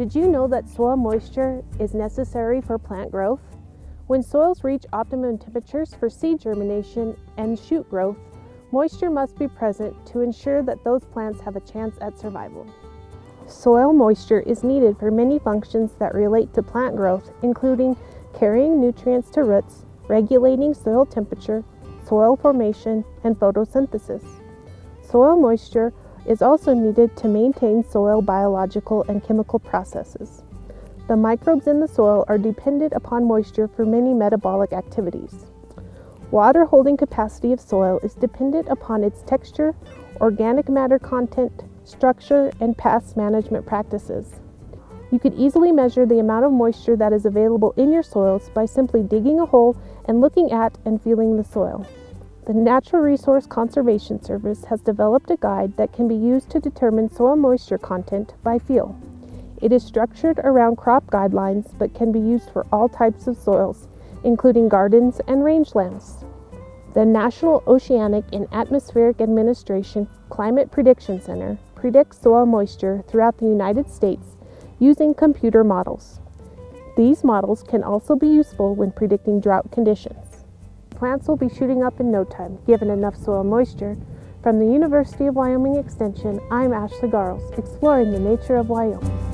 Did you know that soil moisture is necessary for plant growth? When soils reach optimum temperatures for seed germination and shoot growth, moisture must be present to ensure that those plants have a chance at survival. Soil moisture is needed for many functions that relate to plant growth, including carrying nutrients to roots, regulating soil temperature, soil formation, and photosynthesis. Soil moisture is also needed to maintain soil biological and chemical processes. The microbes in the soil are dependent upon moisture for many metabolic activities. Water holding capacity of soil is dependent upon its texture, organic matter content, structure, and past management practices. You could easily measure the amount of moisture that is available in your soils by simply digging a hole and looking at and feeling the soil. The Natural Resource Conservation Service has developed a guide that can be used to determine soil moisture content by feel. It is structured around crop guidelines but can be used for all types of soils, including gardens and rangelands. The National Oceanic and Atmospheric Administration Climate Prediction Center predicts soil moisture throughout the United States using computer models. These models can also be useful when predicting drought conditions plants will be shooting up in no time, given enough soil moisture. From the University of Wyoming Extension, I'm Ashley Garelts, exploring the nature of Wyoming.